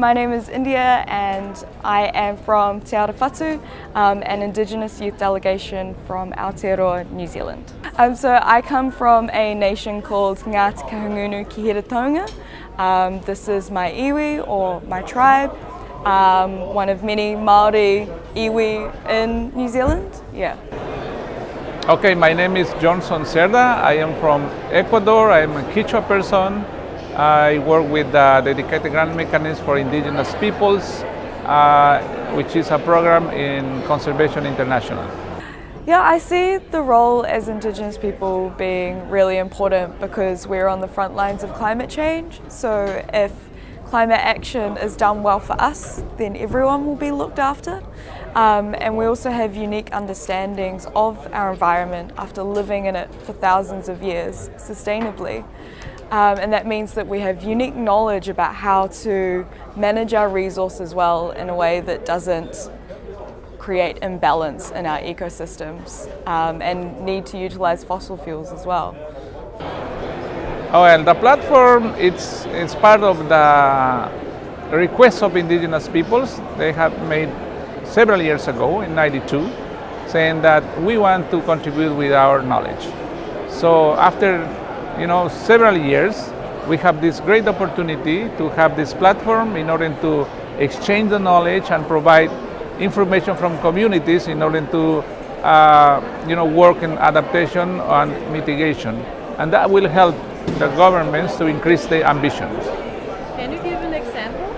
My name is India and I am from Te Arawhatu, um, an Indigenous youth delegation from Aotearoa, New Zealand. Um, so I come from a nation called Ngāti Kahungunu Kihira Um, this is my iwi or my tribe, um, one of many Māori iwi in New Zealand. Yeah. Okay, my name is Johnson Cerda. I am from Ecuador. I am a Quechua person. I work with the Dedicated Grant Mechanism for Indigenous Peoples, uh, which is a program in Conservation International. Yeah, I see the role as Indigenous people being really important because we're on the front lines of climate change. So if climate action is done well for us, then everyone will be looked after. Um, and we also have unique understandings of our environment after living in it for thousands of years sustainably. Um, and that means that we have unique knowledge about how to manage our resources well in a way that doesn't create imbalance in our ecosystems um, and need to utilize fossil fuels as well. Oh, and the platform it's, it's part of the request of indigenous peoples. They have made several years ago in 92 saying that we want to contribute with our knowledge. So after you know several years we have this great opportunity to have this platform in order to exchange the knowledge and provide information from communities in order to uh, you know work in adaptation and mitigation and that will help the governments to increase their ambitions. Can you give an example?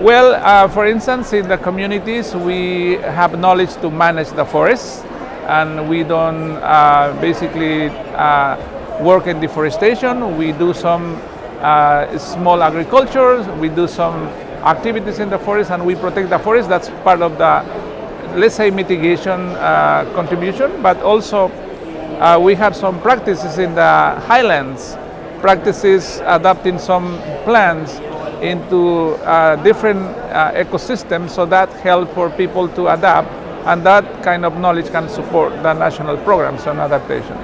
Well, uh, for instance, in the communities, we have knowledge to manage the forests, and we don't uh, basically uh, work in deforestation. We do some uh, small agriculture, we do some activities in the forest, and we protect the forest. That's part of the, let's say, mitigation uh, contribution, but also uh, we have some practices in the highlands, practices adapting some plants into uh, different uh, ecosystems so that help for people to adapt and that kind of knowledge can support the national programs on adaptation.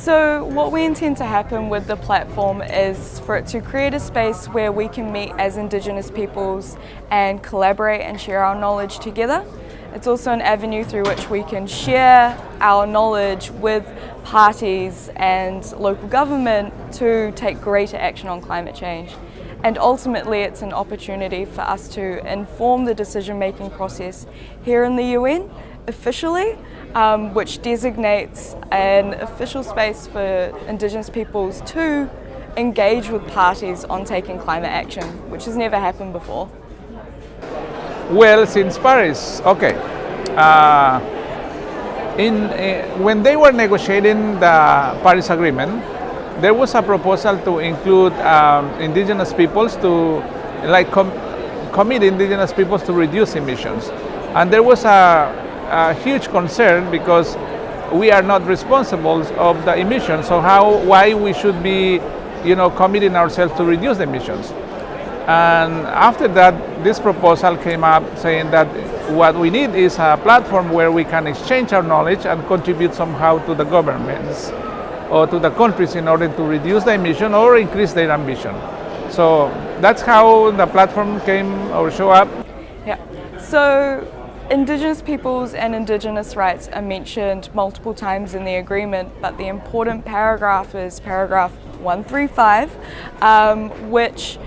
So what we intend to happen with the platform is for it to create a space where we can meet as Indigenous peoples and collaborate and share our knowledge together. It's also an avenue through which we can share our knowledge with parties and local government to take greater action on climate change. And ultimately it's an opportunity for us to inform the decision-making process here in the UN officially, um, which designates an official space for Indigenous peoples to engage with parties on taking climate action, which has never happened before. Well, since Paris, okay. Uh, in, uh, when they were negotiating the Paris Agreement, there was a proposal to include um, indigenous peoples to, like, com commit indigenous peoples to reduce emissions. And there was a, a huge concern because we are not responsible of the emissions. So how, why we should be, you know, committing ourselves to reduce the emissions? And after that, this proposal came up saying that what we need is a platform where we can exchange our knowledge and contribute somehow to the governments or to the countries in order to reduce the emission or increase their ambition. So that's how the platform came or show up. Yeah. So Indigenous peoples and Indigenous rights are mentioned multiple times in the agreement, but the important paragraph is paragraph 135, um, which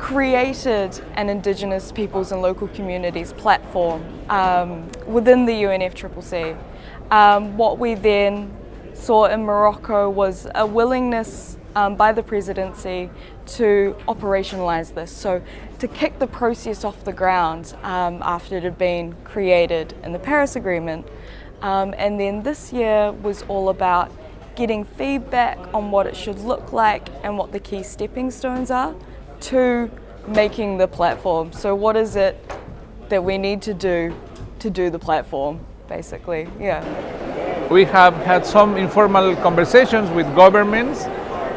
created an Indigenous peoples and local communities platform um, within the UNFCCC. Um, what we then saw in Morocco was a willingness um, by the presidency to operationalise this, so to kick the process off the ground um, after it had been created in the Paris Agreement. Um, and then this year was all about getting feedback on what it should look like and what the key stepping stones are to making the platform. So what is it that we need to do to do the platform, basically, yeah. We have had some informal conversations with governments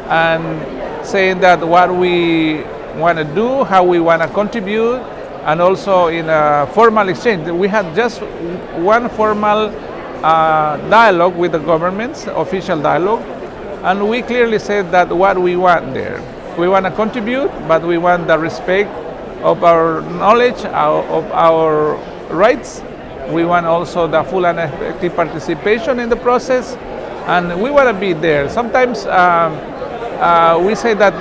and saying that what we want to do, how we want to contribute, and also in a formal exchange. We had just one formal uh, dialogue with the governments, official dialogue, and we clearly said that what we want there we want to contribute, but we want the respect of our knowledge, our, of our rights. We want also the full and effective participation in the process, and we want to be there. Sometimes um, uh, we say that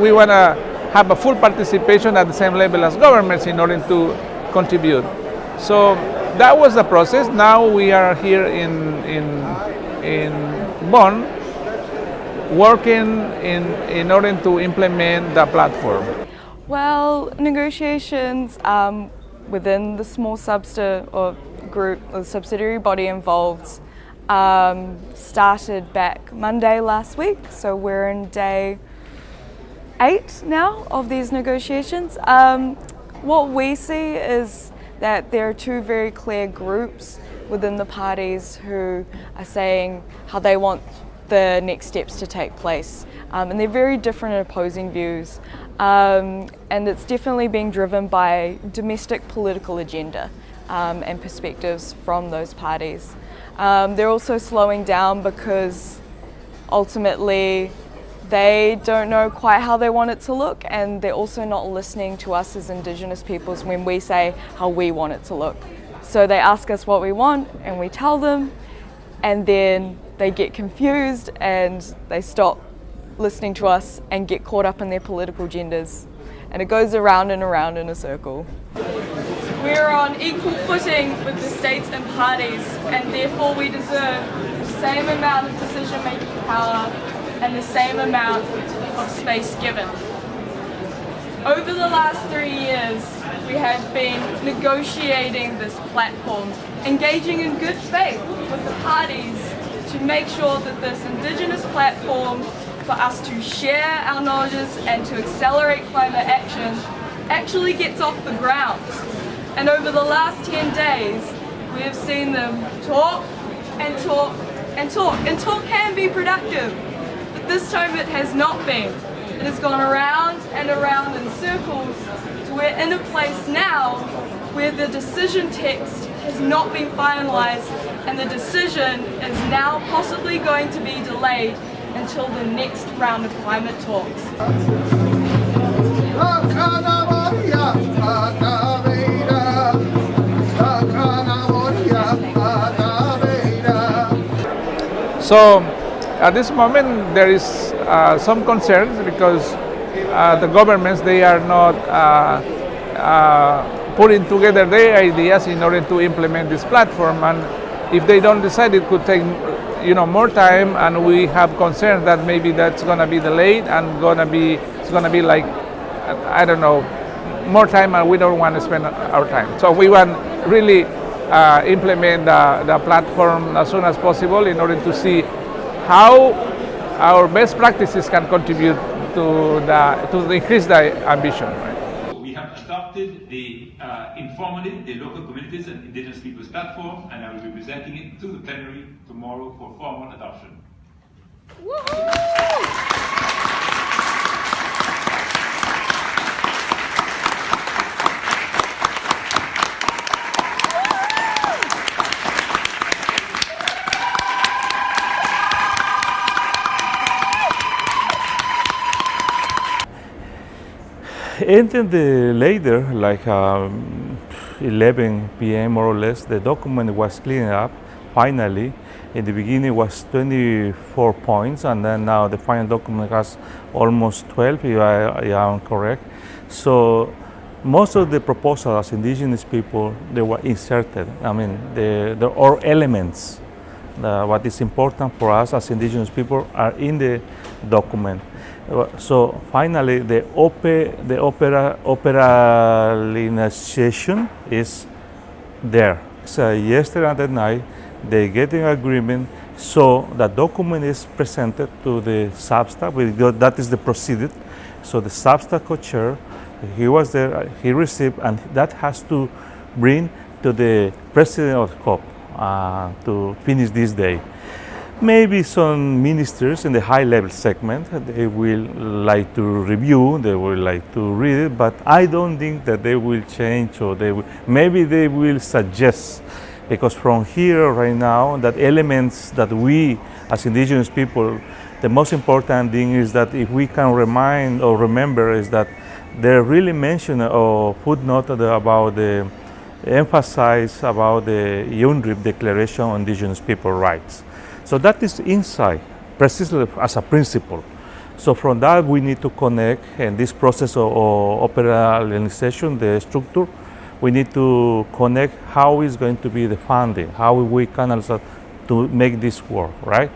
we want to have a full participation at the same level as governments in order to contribute. So that was the process. Now we are here in, in, in Bonn working in, in order to implement the platform. Well, negotiations um, within the small SBSTA or group or subsidiary body involved um, started back Monday last week. So we're in day eight now of these negotiations. Um, what we see is that there are two very clear groups within the parties who are saying how they want the next steps to take place. Um, and they're very different and opposing views. Um, and it's definitely being driven by domestic political agenda um, and perspectives from those parties. Um, they're also slowing down because ultimately they don't know quite how they want it to look and they're also not listening to us as Indigenous peoples when we say how we want it to look. So they ask us what we want and we tell them and then they get confused and they stop listening to us and get caught up in their political agendas. And it goes around and around in a circle. We're on equal footing with the states and parties and therefore we deserve the same amount of decision-making power and the same amount of space given. Over the last three years, we have been negotiating this platform, engaging in good faith with the parties to make sure that this Indigenous platform for us to share our knowledges and to accelerate climate action actually gets off the ground. And over the last 10 days, we have seen them talk and talk and talk. And talk can be productive, but this time it has not been. It has gone around and around in circles to we're in a place now where the decision text has not been finalised and the decision is now possibly going to be delayed until the next round of climate talks. So at this moment there is uh, some concerns because uh, the governments they are not uh, uh, putting together their ideas in order to implement this platform. And if they don't decide it could take you know more time. And we have concerns that maybe that's going to be delayed and going to be it's going to be like I don't know more time and we don't want to spend our time. So we want really uh, implement the, the platform as soon as possible in order to see how our best practices can contribute to the to increase the ambition. Right? We have adopted the uh, informative, the local communities and indigenous peoples platform, and I will be presenting it to the plenary tomorrow for formal adoption. And then the later, like um, 11 p.m. more or less, the document was cleaned up finally. In the beginning it was 24 points and then now the final document has almost 12 if I, I am correct. So most of the proposals as indigenous people, they were inserted. I mean, the, the all elements, uh, what is important for us as indigenous people are in the document. So finally, the, the opera operationalization is there. So yesterday at night, they get an agreement so the document is presented to the SBSTA, that is the procedure. So the SBSTA co-chair, he was there, he received, and that has to bring to the president of COP uh, to finish this day. Maybe some ministers in the high level segment, they will like to review, they will like to read it, but I don't think that they will change or they will, maybe they will suggest because from here right now that elements that we as indigenous people the most important thing is that if we can remind or remember is that they really mention or footnote about the emphasize about the UNDRIP Declaration on Indigenous People Rights. So that is inside, precisely as a principle. So from that we need to connect and this process of, of operationalization, the structure, we need to connect how is going to be the funding, how we can also to make this work, right?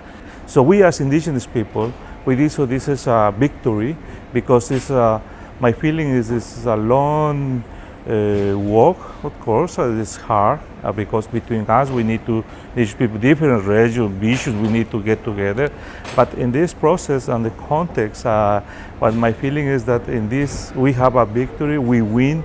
So we as indigenous people, we did so this is a victory because it's a, my feeling is this is a long uh, work, of course, uh, it's hard uh, because between us we need to, these people, different regions, visions, we need to get together. But in this process and the context, uh, what my feeling is that in this we have a victory, we win.